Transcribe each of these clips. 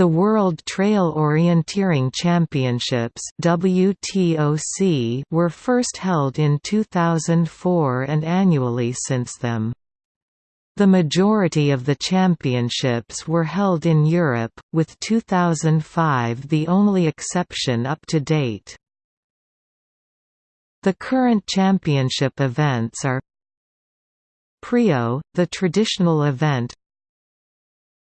The World Trail Orienteering Championships WTOC were first held in 2004 and annually since them. The majority of the championships were held in Europe, with 2005 the only exception up to date. The current championship events are PreO, the traditional event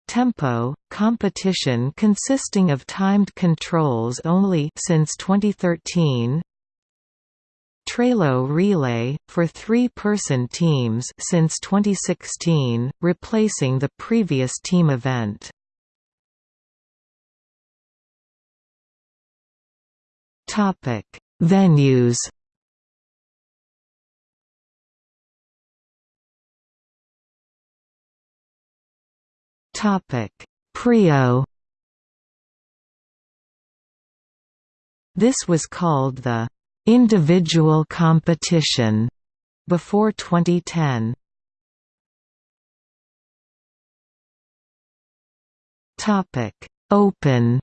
Tempo, competition consisting of timed controls only since 2013 TrailO Relay, for three-person teams since 2016, replacing the previous team event. Venues Topic: PreO. This was called the individual competition before 2010. Topic: Open.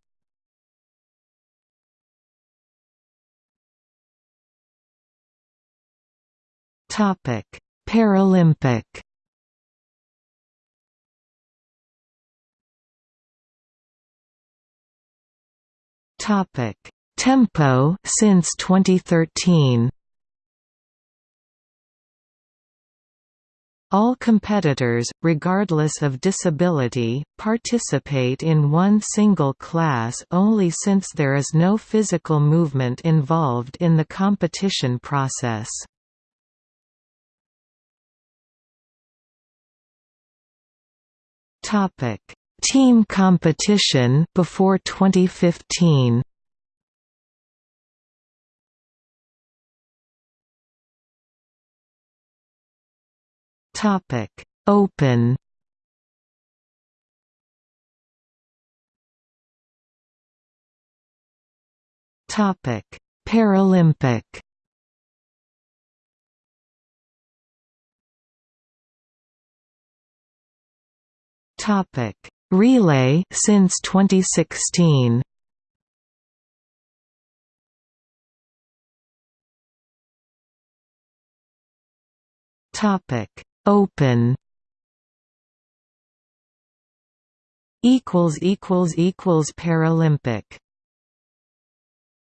Topic: Paralympic. Topic: Tempo since 2013. All competitors, regardless of disability, participate in one single class only since there is no physical movement involved in the competition process. Topic: Team competition before 2015. Topic: Open. Topic: Paralympic. Topic: Relay since 2016. Topic: Open. Equals equals equals Paralympic